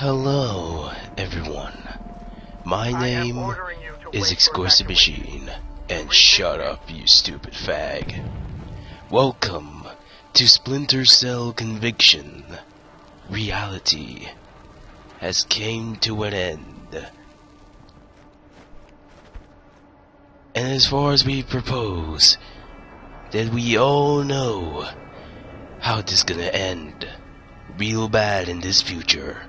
Hello, everyone. My name is Exclusive Machine, and shut up, you stupid fag. Welcome to Splinter Cell Conviction. Reality has came to an end. And as far as we propose, that we all know how this gonna end real bad in this future.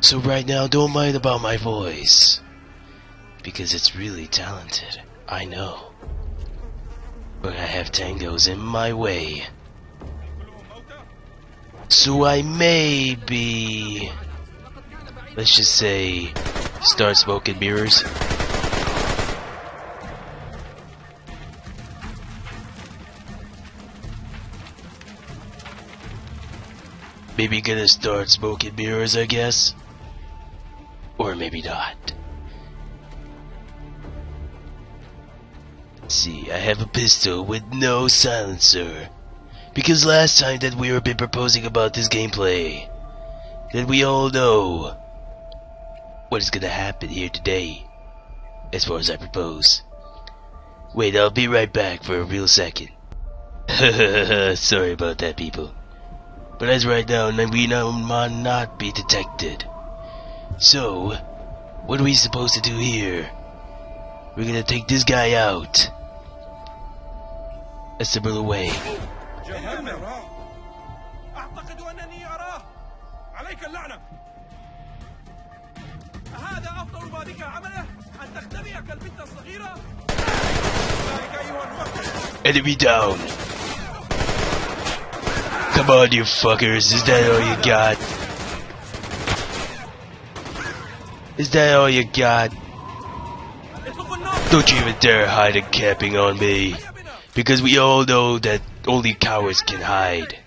So right now, don't mind about my voice. Because it's really talented, I know. But I have tangos in my way. So I may be... Let's just say... Start smoking mirrors. Maybe gonna start smoking mirrors, I guess. Or maybe not. Let's see, I have a pistol with no silencer. Because last time that we were been proposing about this gameplay, that we all know what is gonna happen here today, as far as I propose. Wait, I'll be right back for a real second. Sorry about that, people. But as right now, we now might not be detected. So, what are we supposed to do here? We're gonna take this guy out. A similar way. أعتقد أنني أراه عليك اللعنة هذا أفضل ما بك عمله أن تختبئ كالبنت الصغيرة ذلك أيها الوقت Enemy down. Come on, you fuckers. Is that all you got? Is that all you got? Don't you even dare hide a camping on me. Because we all know that only cowards can hide.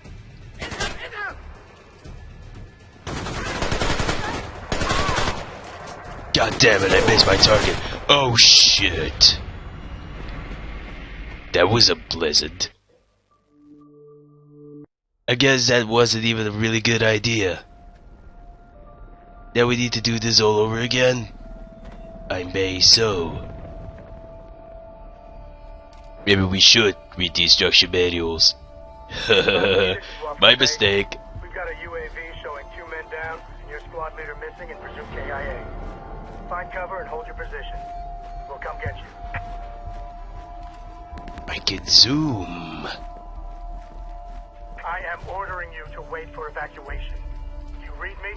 God damn it, I missed my target. Oh shit. That was a blizzard. I guess that wasn't even a really good idea. Now we need to do this all over again? I may so. Maybe we should read the instruction manuals. My mistake. We've got a UAV showing two men down and your squad leader missing and presumed KIA. Find cover and hold your position. We'll come get you. I can zoom. I'm ordering you to wait for evacuation. You read me?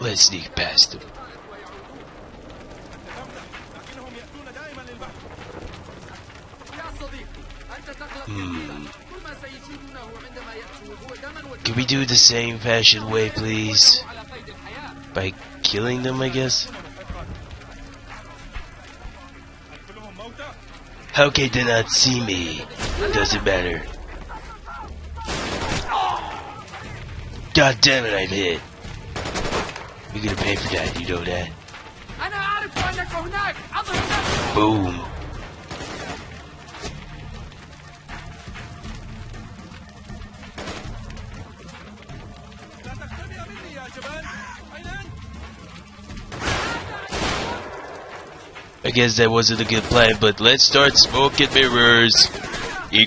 Let's sneak past them. Mm. Can we do the same fashion way, please? By killing them, I guess? How can they not see me? Doesn't matter. God damn it, I'm hit. You're gonna pay for that, you know that? Boom. Guess that wasn't a good plan, but let's start smoking mirrors. E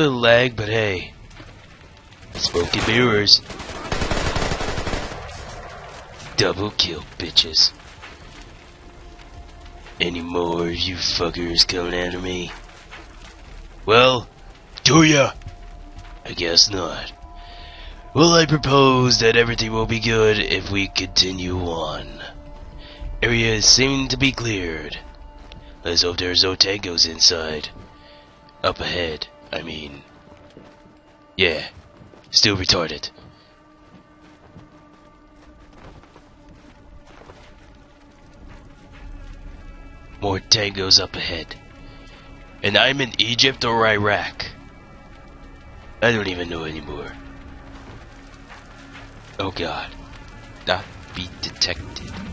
little lag, but hey. Smoking mirrors. Double kill, bitches. Any more you fuckers coming after me? Well, do ya? I guess not. Well, I propose that everything will be good if we continue on. Areas seem to be cleared. Let's hope there's no tangos inside. Up ahead, I mean. Yeah. Still retarded. More tangos up ahead. And I'm in Egypt or Iraq. I don't even know anymore. Oh god. Not be detected.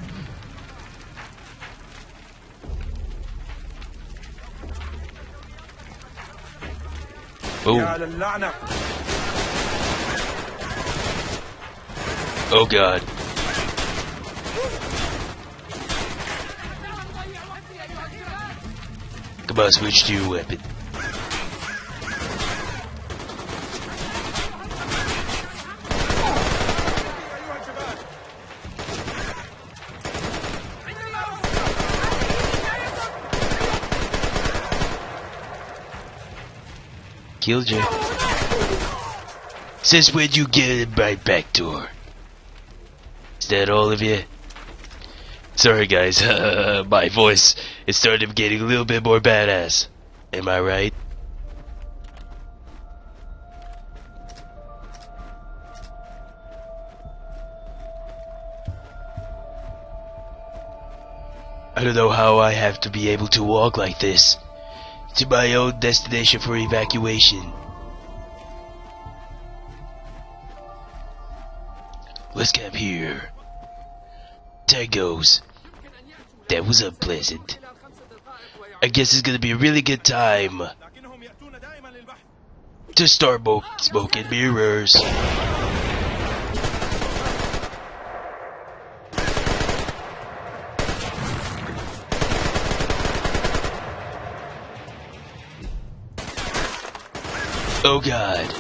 Oh. Oh god. Come on, switch to your weapon. Killed you. Since when you get in my back door? Is that all of you? Sorry guys, my voice it started getting a little bit more badass. Am I right? I don't know how I have to be able to walk like this to my own destination for evacuation. Let's camp here. Tangos. That was unpleasant. I guess it's gonna be a really good time to start smoking mirrors. Oh god.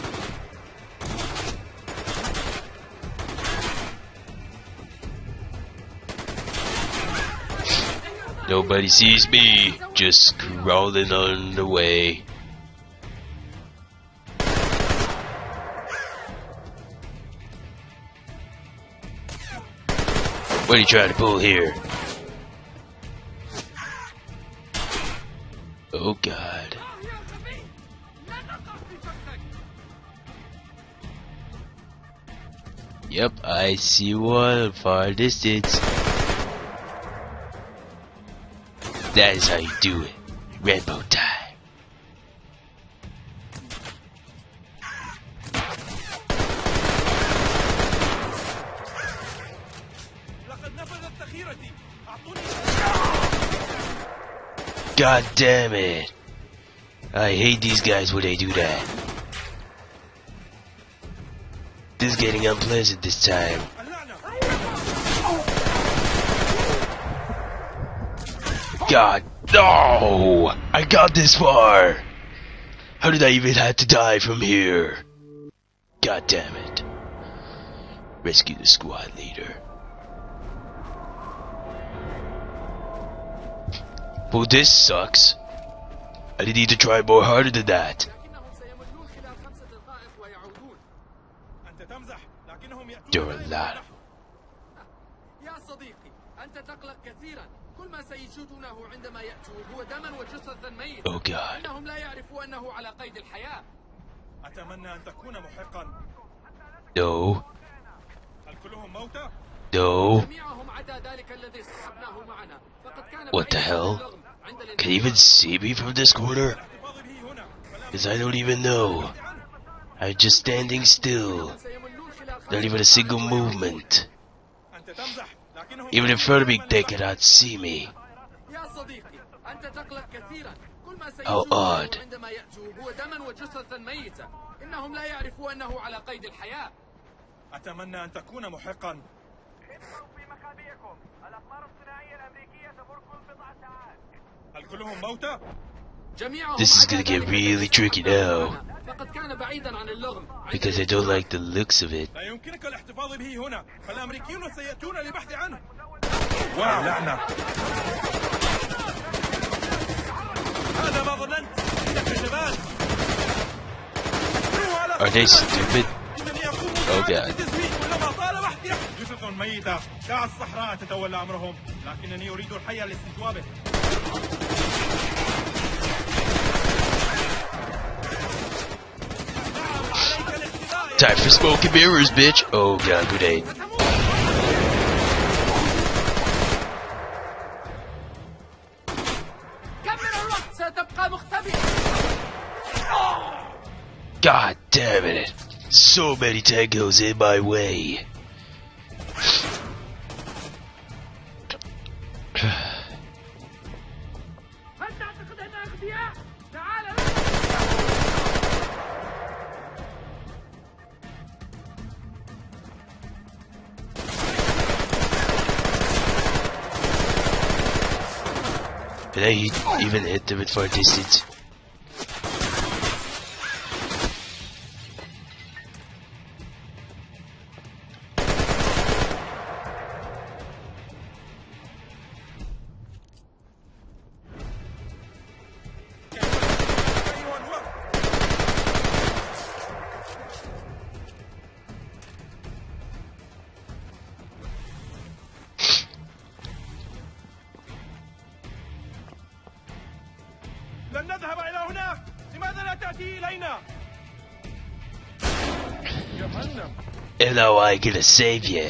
Nobody sees me, just crawling on the way. What are you trying to pull here? Oh god. Yep, I see one far distance. That is how you do it. Rainbow time. God damn it. I hate these guys when they do that. This is getting unpleasant this time. God, no! I got this far! How did I even have to die from here? God damn it. Rescue the squad leader. Well, this sucks. I did need to try more harder than that. You're a دائماً lot. للبحث. يا صديقي أنت تقلق كثيرا كل ما سيجدونه عندما يأتون هو دما وجثثا ميتا Oh god. إنهم لا يعرفوا أنه على قيد الحياة أتمنى أن تكون محقا No. هل كلهم موتى؟ No. جميعهم عدا ذلك الذي اصطحبناه معنا فقد كان What the بعيداً عن hell? اللغم عند Can you even see me from this corner? الاحتفاظ به هنا فلا Because I don't even know. I'm just standing still. Not even a single movement. Even if Ferbig, they cannot see me. How odd. إنهم لا يعرفوا أنه على قيد الحياة أتمنى أن تكون محقا ابقوا في مخابئكم الأقمار الصناعية الأمريكية تمر كل بضع ساعات هل كلهم موتى؟ جميعهم This is عدا gonna get ذلك really الذي tricky اصطحبناه now. معنا. فقد كان بعيدا عن اللغم Because I don't like the looks of it. لا يمكنك الاحتفاظ به هنا فالأمريكيون سيأتون للبحث عنه واو لعنة هذا ما ظننت إنك جبان Are they stupid? إنني أقوم Oh, God. بالتزويد كلما طال وحدي جثث ميتة دع الصحراء تتولى أمرهم لكنني أريد الحي لاستجوابه Time for smoke and mirrors, bitch. Oh god, good aid. God damn it. So many tangos in my way. Even hit them at far Hello, I gonna save you.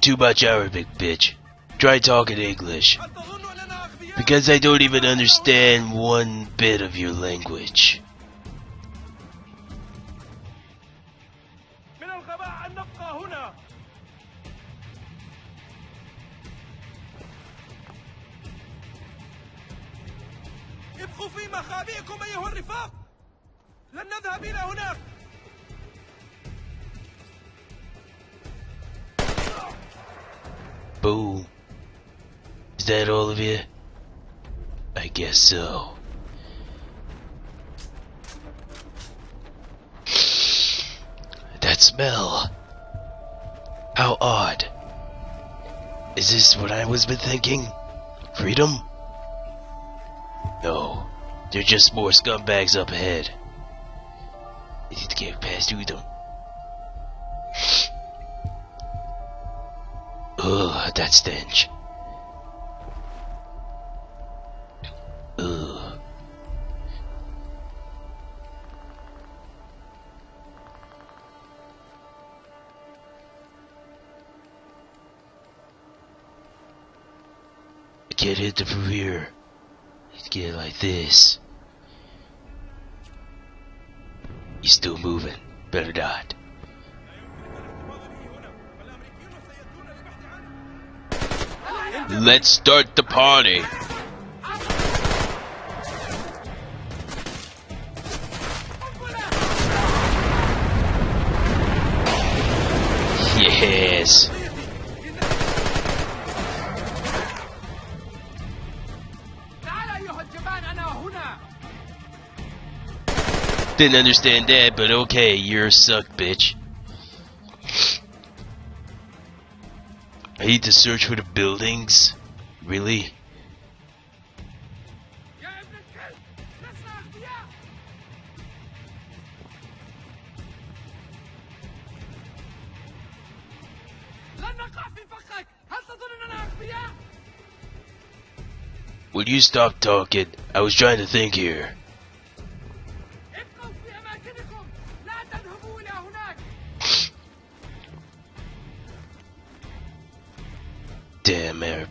Too much Arabic, bitch. Try talking English. Because I don't even understand one bit of your language. مخابئكم أيها الرفاق لن نذهب إلى هناك Boom. Is that all of you? I guess so. That smell. How odd. Is this what I was been thinking? Freedom? No. They're just more scumbags up ahead. I need to get past through them. Ugh, that stench. Ugh. Can't hit the here. Get it like this. He's still moving. Better not. Let's start the party. Didn't understand that, but okay, you're a suck, bitch. I need to search for the buildings? Really? Will you stop talking? I was trying to think here.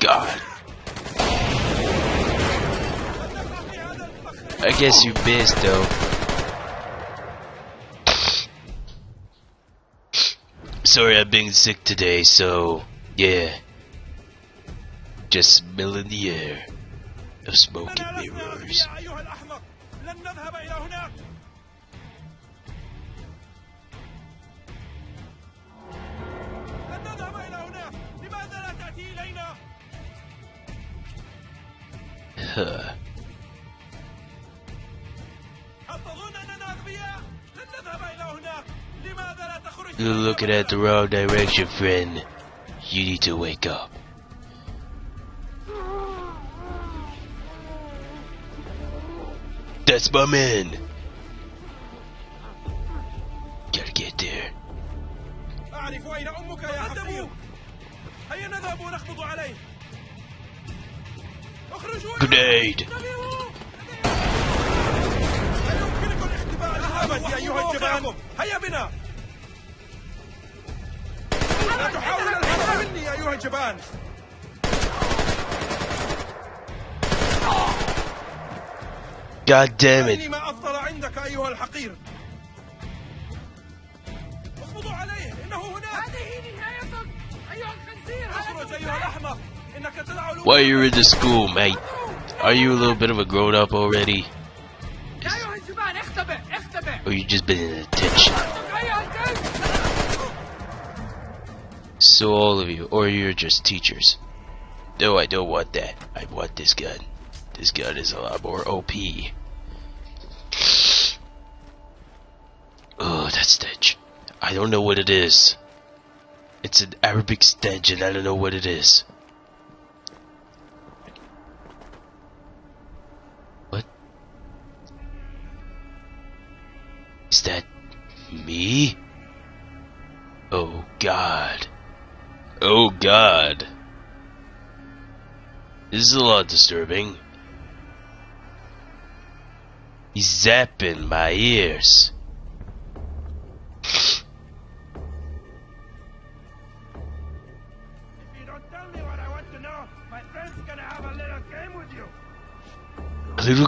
God. I guess you missed though. Sorry I've been sick today, so yeah. Just smelling the air of smoking mirrors. Look looking at the wrong direction, friend. You need to wake up. That's my man! الجبان هيا بنا لا تحاول الهرب مني يا أيها الجبان God damn it. أرني ما أفضل عندك أيها الحقير اخفضوا عليه إنه هناك هذه نهايتك أيها الخنزير اخرج أيها الأحمق إنك تدع Why you're in the school, mate? Are you a little bit of a grown up already? Or you just been in attention? So all of you, or you're just teachers. No, I don't want that. I want this gun. This gun is a lot more OP. Oh, that stench. I don't know what it is. It's an Arabic stench and I don't know what it is. That me? Oh god. Oh god. This is a lot disturbing. He's zapping my ears. If you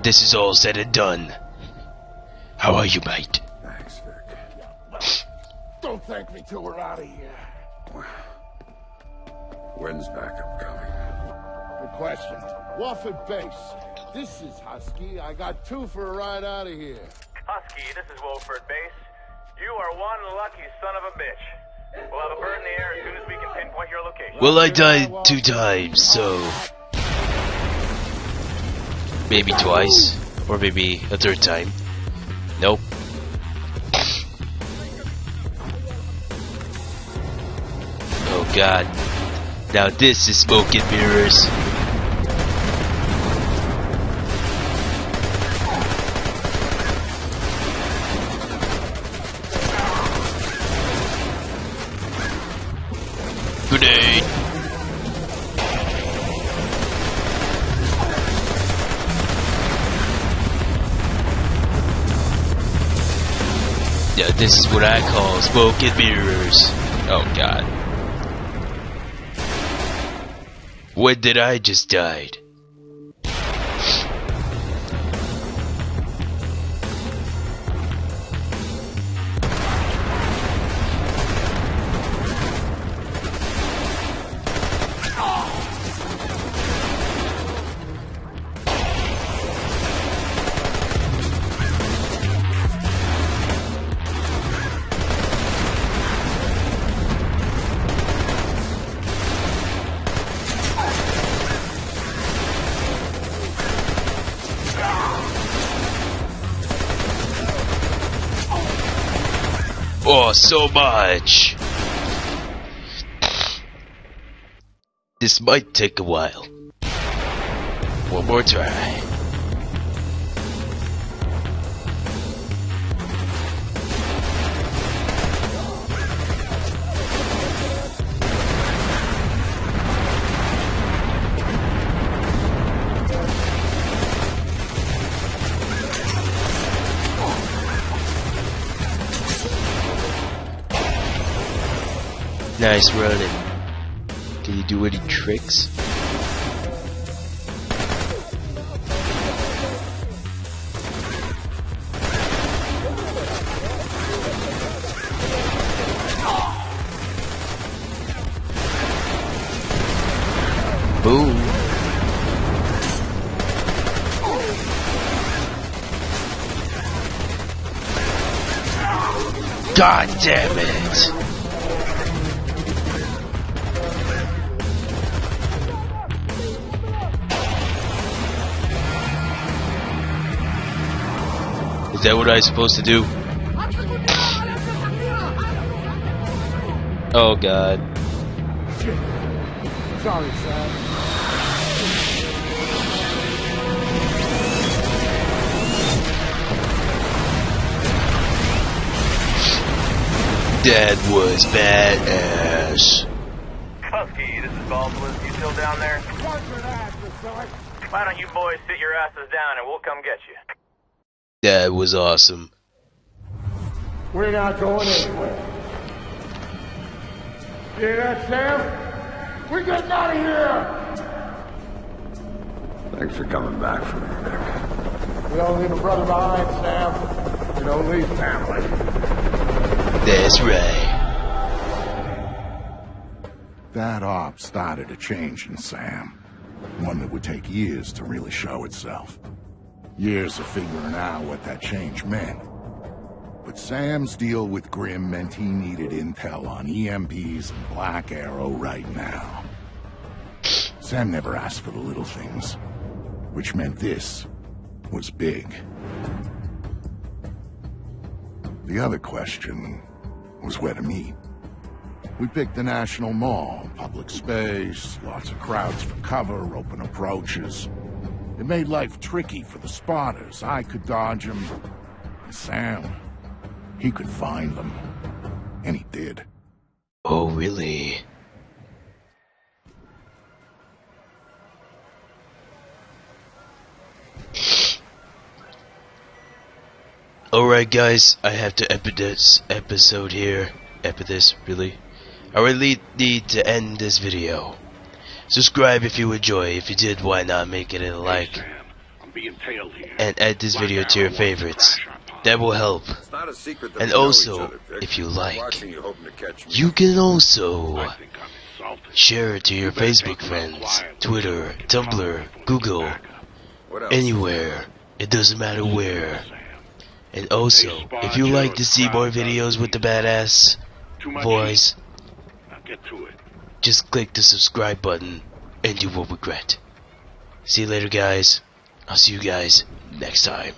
When this is all said and done. How are you, mate? Thanks, Vic. Don't thank me till we're out of here. When's backup coming? Good question. Wofford Base. This is Husky. I got two for a ride out of here. Husky, this is Wolford Base. You are one lucky son of a bitch. We'll have a bird in the air as soon as we can pinpoint your location. Well, I died two times, so. Maybe twice. Or maybe a third time. Nope. Oh god. Now this is smoke and mirrors. This is what I call smoke and mirrors. Oh god. When did I just died? So much! This might take a while. One more try. Nice running. Did he do any tricks? Boom. God damn it! Is that what I'm supposed to do? Oh god. Sorry, Sam. That was badass. Husky, this is Baldwin. You still down there? Why don't you boys sit your asses down and we'll come get you? That was awesome. We're not going anywhere. Hear that, Sam? We're getting out of here! Thanks for coming back for me, Nick. We don't leave a brother behind, Sam. We don't leave family. That's right. That op started a change in Sam. One that would take years to really show itself. Years of figuring out what that change meant. But Sam's deal with Grim meant he needed intel on EMPs and Black Arrow right now. Sam never asked for the little things, which meant this was big. The other question was where to meet. We picked the National Mall, public space, lots of crowds for cover, open approaches. It made life tricky for the spotters. I could dodge them. Sam, he could find them. And he did. Oh, really? Alright guys, I have to epi this episode here. Epi this, really? I really need to end this video. Subscribe if you enjoy. If you did, why not make it a like? I'm being tailed here. And add this video to your favorites. That will help. It's not a secret that And also, each other, Vic. if you like, you hoping to catch me. You can also I think I'm insulted. share it to your Facebook friends, Twitter, Tumblr, Google, anywhere. It doesn't matter where. And also, if you like to see more videos with the badass Too much voice, Just click the subscribe button and you will regret. See you later guys. I'll see you guys next time.